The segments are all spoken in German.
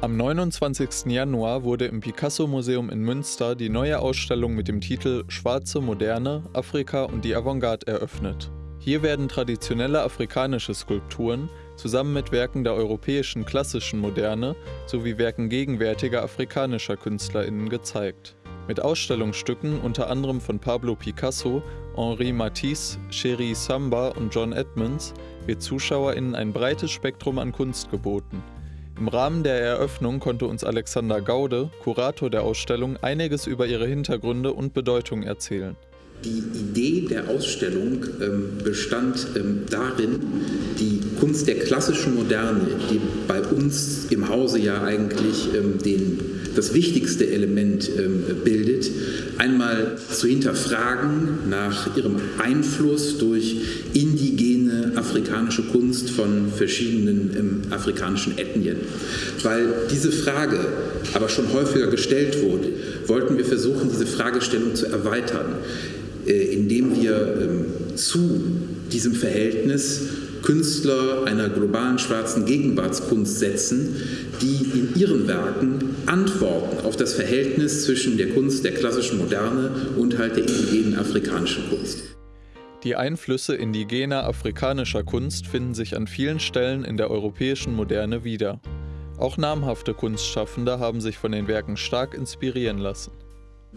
Am 29. Januar wurde im Picasso-Museum in Münster die neue Ausstellung mit dem Titel Schwarze Moderne, Afrika und die Avantgarde eröffnet. Hier werden traditionelle afrikanische Skulpturen zusammen mit Werken der europäischen klassischen Moderne sowie Werken gegenwärtiger afrikanischer KünstlerInnen gezeigt. Mit Ausstellungsstücken unter anderem von Pablo Picasso, Henri Matisse, Cherie Samba und John Edmonds wird ZuschauerInnen ein breites Spektrum an Kunst geboten – im Rahmen der Eröffnung konnte uns Alexander Gaude, Kurator der Ausstellung, einiges über ihre Hintergründe und Bedeutung erzählen. Die Idee der Ausstellung ähm, bestand ähm, darin, die Kunst der klassischen Moderne, die bei uns im Hause ja eigentlich ähm, den, das wichtigste Element bildet, einmal zu hinterfragen nach ihrem Einfluss durch indigene afrikanische Kunst von verschiedenen afrikanischen Ethnien. Weil diese Frage aber schon häufiger gestellt wurde, wollten wir versuchen, diese Fragestellung zu erweitern. Äh, indem wir ähm, zu diesem Verhältnis Künstler einer globalen schwarzen Gegenwartskunst setzen, die in ihren Werken Antworten auf das Verhältnis zwischen der Kunst der klassischen Moderne und halt der indigenen afrikanischen Kunst. Die Einflüsse indigener afrikanischer Kunst finden sich an vielen Stellen in der europäischen Moderne wieder. Auch namhafte Kunstschaffende haben sich von den Werken stark inspirieren lassen.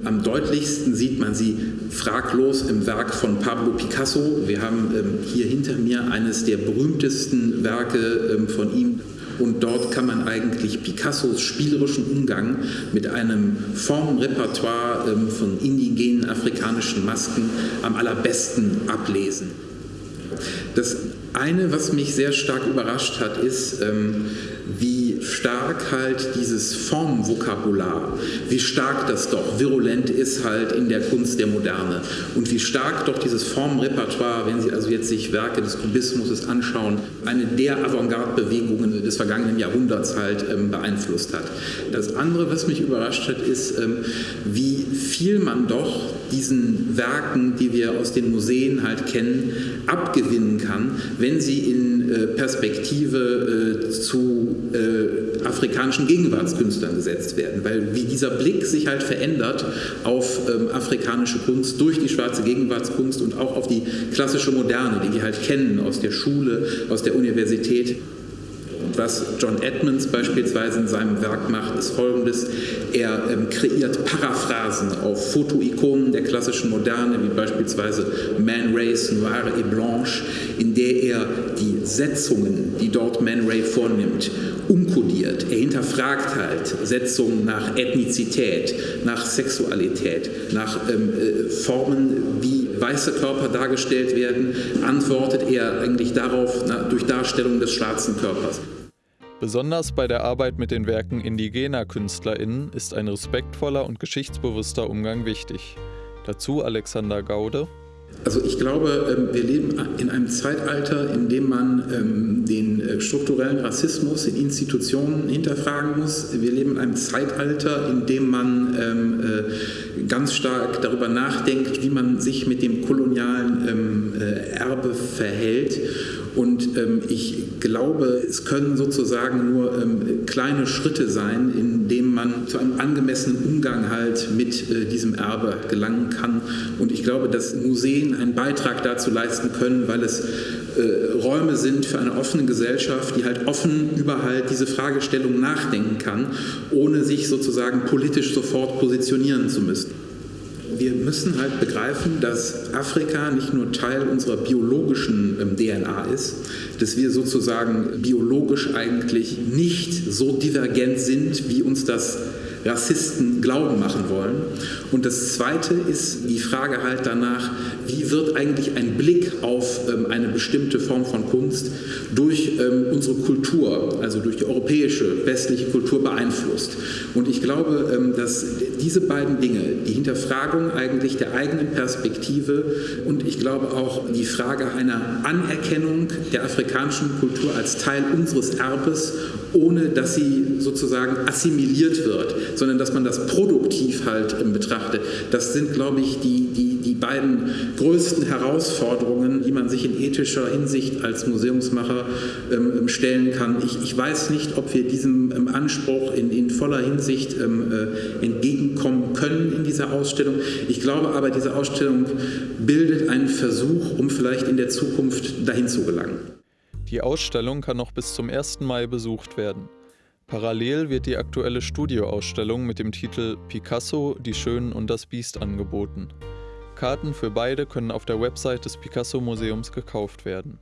Am deutlichsten sieht man sie fraglos im Werk von Pablo Picasso. Wir haben ähm, hier hinter mir eines der berühmtesten Werke ähm, von ihm. Und dort kann man eigentlich Picassos spielerischen Umgang mit einem Formenrepertoire ähm, von indigenen afrikanischen Masken am allerbesten ablesen. Das eine, was mich sehr stark überrascht hat, ist, ähm, wie stark halt dieses Formvokabular, wie stark das doch virulent ist halt in der Kunst der Moderne und wie stark doch dieses Formrepertoire, wenn Sie also jetzt sich Werke des Kubismus anschauen, eine der Avantgarde-Bewegungen des vergangenen Jahrhunderts halt ähm, beeinflusst hat. Das andere, was mich überrascht hat, ist, ähm, wie viel man doch diesen Werken, die wir aus den Museen halt kennen, abgewinnen kann, wenn sie in äh, Perspektive äh, zu äh, afrikanischen Gegenwartskünstlern gesetzt werden, weil wie dieser Blick sich halt verändert auf ähm, afrikanische Kunst durch die schwarze Gegenwartskunst und auch auf die klassische Moderne, die wir halt kennen aus der Schule, aus der Universität. Was John Edmonds beispielsweise in seinem Werk macht, ist folgendes. Er ähm, kreiert Paraphrasen auf Fotoikonen der klassischen Moderne, wie beispielsweise Man Race Noire et Blanche, in der er die Setzungen, die dort Man Ray vornimmt, umkodiert. Er hinterfragt halt Setzungen nach Ethnizität, nach Sexualität, nach ähm, äh, Formen, wie weiße Körper dargestellt werden, antwortet er eigentlich darauf na, durch Darstellung des schwarzen Körpers. Besonders bei der Arbeit mit den Werken indigener KünstlerInnen ist ein respektvoller und geschichtsbewusster Umgang wichtig. Dazu Alexander Gaude. Also ich glaube, ähm, wir leben in einem Zeitalter, in dem man ähm, den äh, strukturellen Rassismus in Institutionen hinterfragen muss. Wir leben in einem Zeitalter, in dem man ähm, äh, ganz stark darüber nachdenkt, wie man sich mit dem kolonialen äh, Erbe verhält. Und ich glaube, es können sozusagen nur kleine Schritte sein, indem man zu einem angemessenen Umgang halt mit äh, diesem Erbe gelangen kann. Und ich glaube, dass Museen einen Beitrag dazu leisten können, weil es äh, Räume sind für eine offene Gesellschaft, die halt offen über halt diese Fragestellung nachdenken kann, ohne sich sozusagen politisch sofort positionieren zu müssen wir müssen halt begreifen, dass Afrika nicht nur Teil unserer biologischen ähm, DNA ist, dass wir sozusagen biologisch eigentlich nicht so divergent sind, wie uns das Rassisten glauben machen wollen. Und das Zweite ist die Frage halt danach, wie wird eigentlich ein Blick auf ähm, eine bestimmte Form von Kunst durch ähm, unsere Kultur, also durch die europäische, westliche Kultur beeinflusst. Und ich glaube, ähm, dass diese beiden Dinge, die Hinterfragung eigentlich der eigenen Perspektive und ich glaube auch die Frage einer Anerkennung der afrikanischen Kultur als Teil unseres Erbes, ohne dass sie sozusagen assimiliert wird, sondern dass man das produktiv halt betrachtet, das sind, glaube ich, die, die, die beiden größten Herausforderungen, die man sich in ethischer Hinsicht als Museumsmacher ähm, ähm stellen kann. Ich, ich, weiß nicht, ob wir diesem ähm, Anspruch in, in, voller Hinsicht ähm, äh, entgegenkommen können in dieser Ausstellung. Ich glaube aber, diese Ausstellung bildet einen Versuch, um vielleicht in der Zukunft dahin zu gelangen. Die Ausstellung kann noch bis zum 1. Mai besucht werden. Parallel wird die aktuelle Studioausstellung mit dem Titel Picasso, die Schönen und das Biest angeboten. Karten für beide können auf der Website des Picasso Museums gekauft werden.